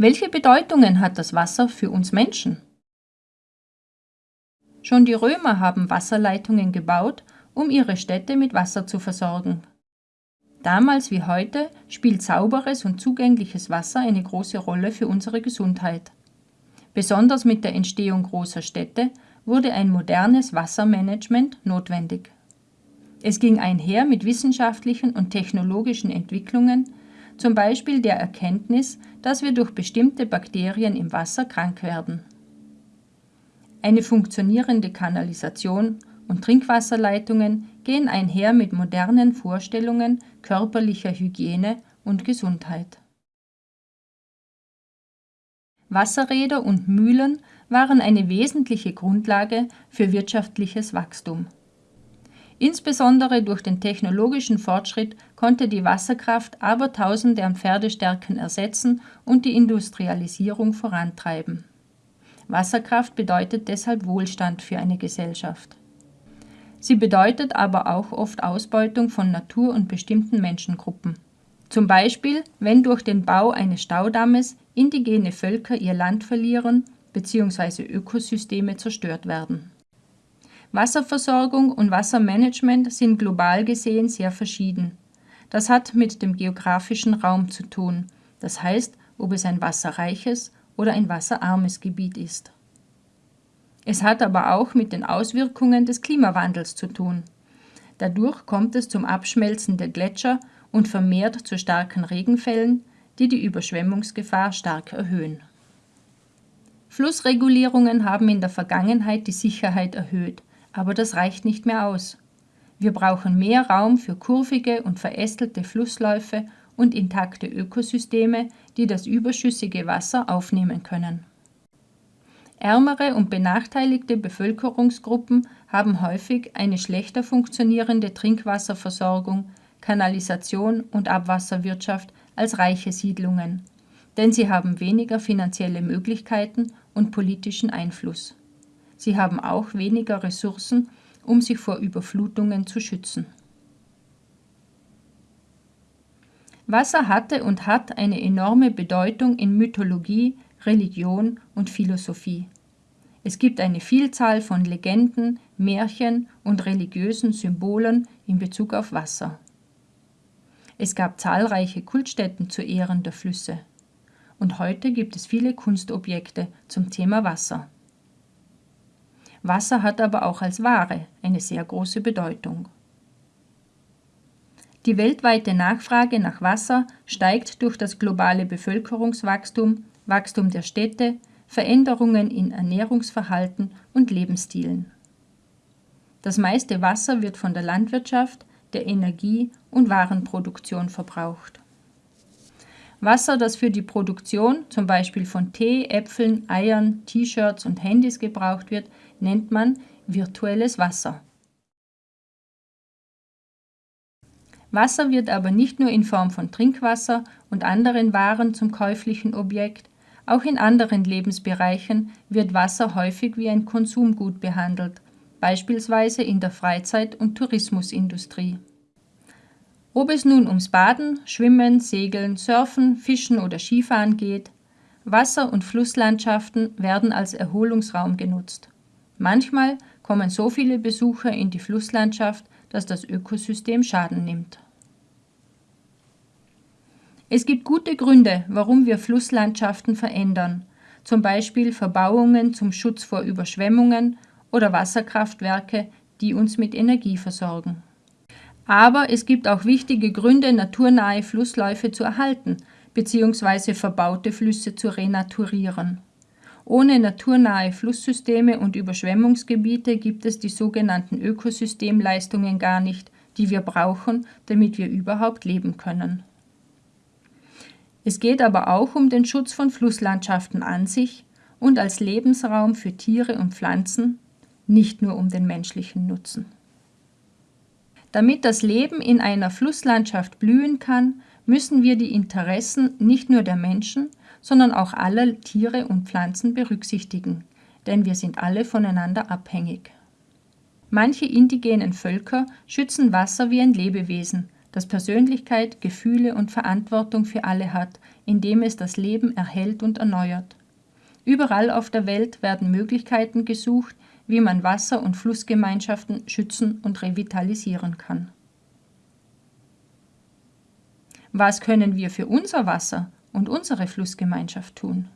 Welche Bedeutungen hat das Wasser für uns Menschen? Schon die Römer haben Wasserleitungen gebaut, um ihre Städte mit Wasser zu versorgen. Damals wie heute spielt sauberes und zugängliches Wasser eine große Rolle für unsere Gesundheit. Besonders mit der Entstehung großer Städte wurde ein modernes Wassermanagement notwendig. Es ging einher mit wissenschaftlichen und technologischen Entwicklungen, zum Beispiel der Erkenntnis, dass wir durch bestimmte Bakterien im Wasser krank werden. Eine funktionierende Kanalisation und Trinkwasserleitungen gehen einher mit modernen Vorstellungen körperlicher Hygiene und Gesundheit. Wasserräder und Mühlen waren eine wesentliche Grundlage für wirtschaftliches Wachstum. Insbesondere durch den technologischen Fortschritt konnte die Wasserkraft Abertausende an Pferdestärken ersetzen und die Industrialisierung vorantreiben. Wasserkraft bedeutet deshalb Wohlstand für eine Gesellschaft. Sie bedeutet aber auch oft Ausbeutung von Natur und bestimmten Menschengruppen. Zum Beispiel, wenn durch den Bau eines Staudammes indigene Völker ihr Land verlieren bzw. Ökosysteme zerstört werden. Wasserversorgung und Wassermanagement sind global gesehen sehr verschieden. Das hat mit dem geografischen Raum zu tun, das heißt, ob es ein wasserreiches oder ein wasserarmes Gebiet ist. Es hat aber auch mit den Auswirkungen des Klimawandels zu tun. Dadurch kommt es zum Abschmelzen der Gletscher und vermehrt zu starken Regenfällen, die die Überschwemmungsgefahr stark erhöhen. Flussregulierungen haben in der Vergangenheit die Sicherheit erhöht, aber das reicht nicht mehr aus. Wir brauchen mehr Raum für kurvige und verästelte Flussläufe und intakte Ökosysteme, die das überschüssige Wasser aufnehmen können. Ärmere und benachteiligte Bevölkerungsgruppen haben häufig eine schlechter funktionierende Trinkwasserversorgung, Kanalisation und Abwasserwirtschaft als reiche Siedlungen, denn sie haben weniger finanzielle Möglichkeiten und politischen Einfluss. Sie haben auch weniger Ressourcen, um sich vor Überflutungen zu schützen. Wasser hatte und hat eine enorme Bedeutung in Mythologie, Religion und Philosophie. Es gibt eine Vielzahl von Legenden, Märchen und religiösen Symbolen in Bezug auf Wasser. Es gab zahlreiche Kultstätten zu Ehren der Flüsse. Und heute gibt es viele Kunstobjekte zum Thema Wasser. Wasser hat aber auch als Ware eine sehr große Bedeutung. Die weltweite Nachfrage nach Wasser steigt durch das globale Bevölkerungswachstum, Wachstum der Städte, Veränderungen in Ernährungsverhalten und Lebensstilen. Das meiste Wasser wird von der Landwirtschaft, der Energie- und Warenproduktion verbraucht. Wasser, das für die Produktion zum Beispiel von Tee, Äpfeln, Eiern, T-Shirts und Handys gebraucht wird, nennt man virtuelles Wasser. Wasser wird aber nicht nur in Form von Trinkwasser und anderen Waren zum käuflichen Objekt, auch in anderen Lebensbereichen wird Wasser häufig wie ein Konsumgut behandelt, beispielsweise in der Freizeit- und Tourismusindustrie. Ob es nun ums Baden, Schwimmen, Segeln, Surfen, Fischen oder Skifahren geht, Wasser- und Flusslandschaften werden als Erholungsraum genutzt. Manchmal kommen so viele Besucher in die Flusslandschaft, dass das Ökosystem Schaden nimmt. Es gibt gute Gründe, warum wir Flusslandschaften verändern, zum Beispiel Verbauungen zum Schutz vor Überschwemmungen oder Wasserkraftwerke, die uns mit Energie versorgen. Aber es gibt auch wichtige Gründe, naturnahe Flussläufe zu erhalten bzw. verbaute Flüsse zu renaturieren. Ohne naturnahe Flusssysteme und Überschwemmungsgebiete gibt es die sogenannten Ökosystemleistungen gar nicht, die wir brauchen, damit wir überhaupt leben können. Es geht aber auch um den Schutz von Flusslandschaften an sich und als Lebensraum für Tiere und Pflanzen, nicht nur um den menschlichen Nutzen. Damit das Leben in einer Flusslandschaft blühen kann, müssen wir die Interessen nicht nur der Menschen, sondern auch aller Tiere und Pflanzen berücksichtigen, denn wir sind alle voneinander abhängig. Manche indigenen Völker schützen Wasser wie ein Lebewesen, das Persönlichkeit, Gefühle und Verantwortung für alle hat, indem es das Leben erhält und erneuert. Überall auf der Welt werden Möglichkeiten gesucht, wie man Wasser- und Flussgemeinschaften schützen und revitalisieren kann. Was können wir für unser Wasser und unsere Flussgemeinschaft tun?